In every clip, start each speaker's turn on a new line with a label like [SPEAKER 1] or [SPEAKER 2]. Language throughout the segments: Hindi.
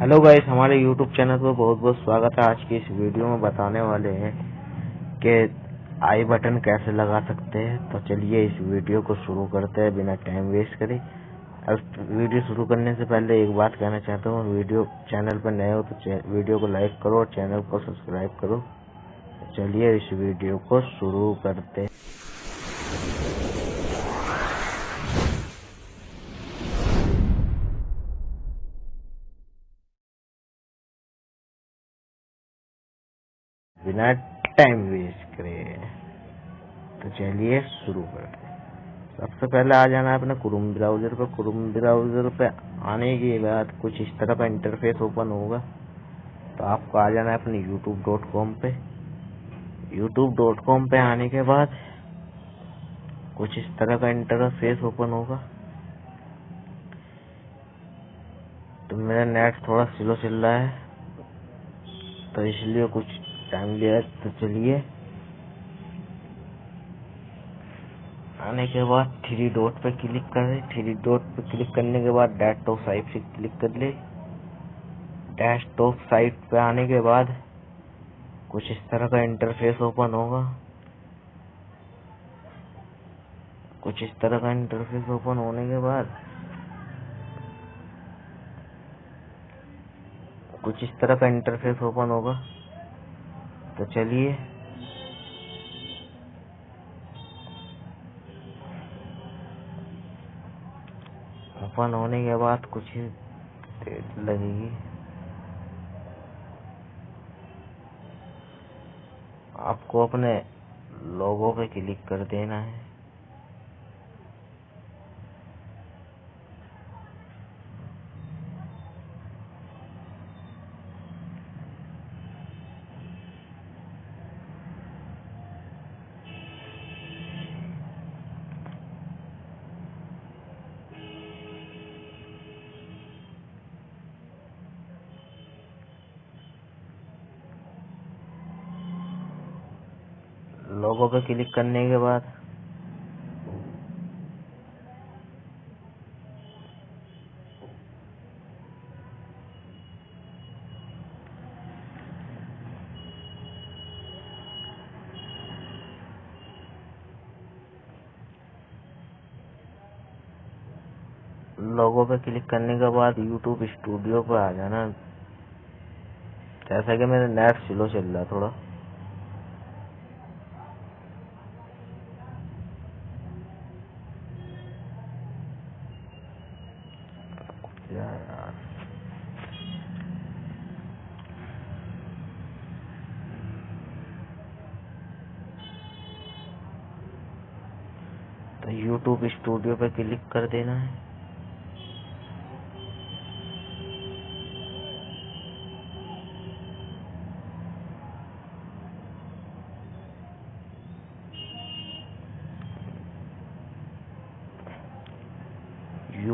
[SPEAKER 1] हेलो गाइस हमारे यूट्यूब चैनल पर बहुत बहुत स्वागत है। आज की इस वीडियो में बताने वाले हैं कि आई बटन कैसे लगा सकते हैं। तो चलिए इस वीडियो को शुरू करते हैं, बिना टाइम वेस्ट करे। अब वीडियो शुरू करने से पहले एक बात कहना चाहता हूँ वीडियो चैनल पर नए हो तो वीडियो को लाइक करो और चैनल को सब्सक्राइब करो। चलिए इस वीडियो को शुरू करते बिना टाइम वेस्ट करे। तो चलिए शुरू करते हैं। सबसे पहले आ जाना है अपने क्रोम ब्राउज़र पर। क्रोम ब्राउज़र पे आने के बाद कुछ इस तरह का इंटरफेस ओपन होगा। तो आपको आ जाना है अपने यूट्यूब डॉट कॉम पे। यूट्यूब डॉट कॉम पे आने के बाद कुछ इस तरह का इंटरफेस ओपन होगा। तो मेरा नेट थोड़ा स्लो चल रहा है। तो इसलिए कुछ टाइम लिया तो चलिए। आने के बाद थ्री डॉट पे क्लिक करें थ्री डॉट पे क्लिक करने के बाद डेस्कटॉप साइट से क्लिक कर ले। डेस्कटॉप साइट पे आने के बाद कुछ इस तरह का इंटरफेस ओपन होगा। कुछ इस तरह का इंटरफेस ओपन होने के बाद कुछ इस तरह का इंटरफेस ओपन होगा। तो चलिए। ओपन होने के बाद कुछ ही देर लगेगी। आपको अपने लोगों पे क्लिक कर देना है। लोगो पे क्लिक करने के बाद। लोगो पे क्लिक करने के बाद यूट्यूब स्टूडियो पे आ जाना। जैसा कि मेरा नेट स्लो चल रहा थोड़ा। यार तो YouTube स्टूडियो पे क्लिक कर देना है।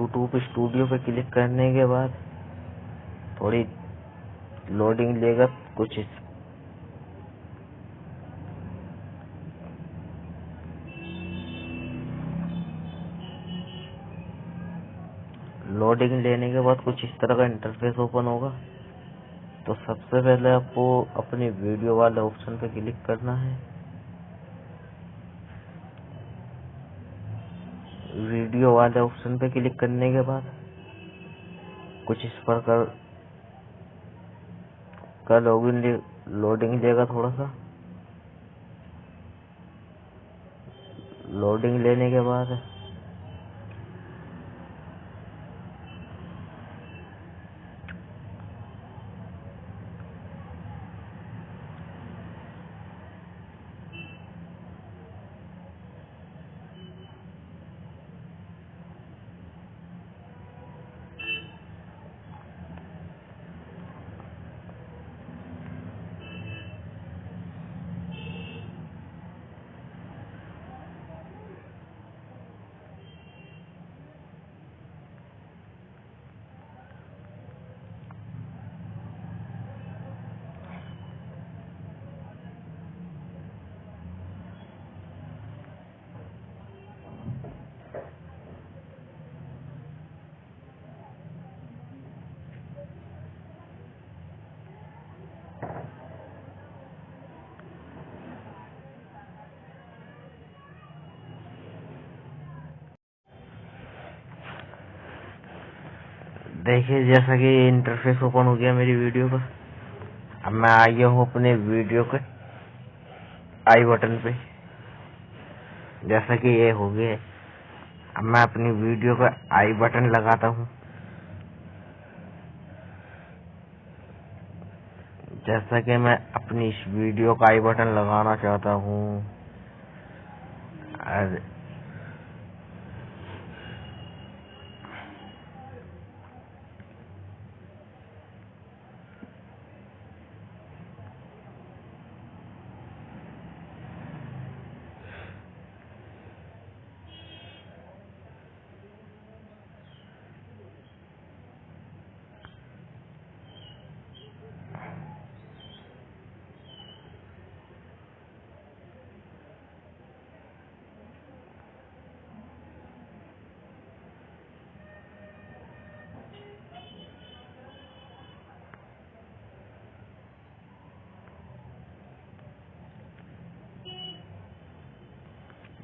[SPEAKER 1] यूट्यूब स्टूडियो पे क्लिक करने के बाद थोड़ी लोडिंग लेगा, कुछ इस लोडिंग लेने के बाद कुछ इस तरह का इंटरफेस ओपन होगा। तो सबसे पहले आपको अपनी वीडियो वाले ऑप्शन पे क्लिक करना है। वीडियो वाले ऑप्शन पे क्लिक करने के बाद कुछ इस पर कर का लॉगिन ले, लोडिंग लेगा थोड़ा सा। लोडिंग लेने के बाद देखिए, जैसा कि इंटरफेस ओपन हो गया मेरी वीडियो का अब मैं आ गया हूँ अपने वीडियो के आई बटन पे। जैसा कि ये हो गया। अब मैं अपनी वीडियो का आई बटन लगाता हूँ। जैसा कि मैं अपनी इस वीडियो का आई बटन लगाना चाहता हूँ।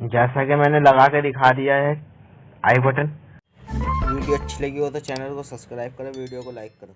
[SPEAKER 1] जैसा कि मैंने लगा के दिखा दिया है, आई बटन। वीडियो अच्छी लगी हो तो चैनल को सब्सक्राइब करो, वीडियो को लाइक करो।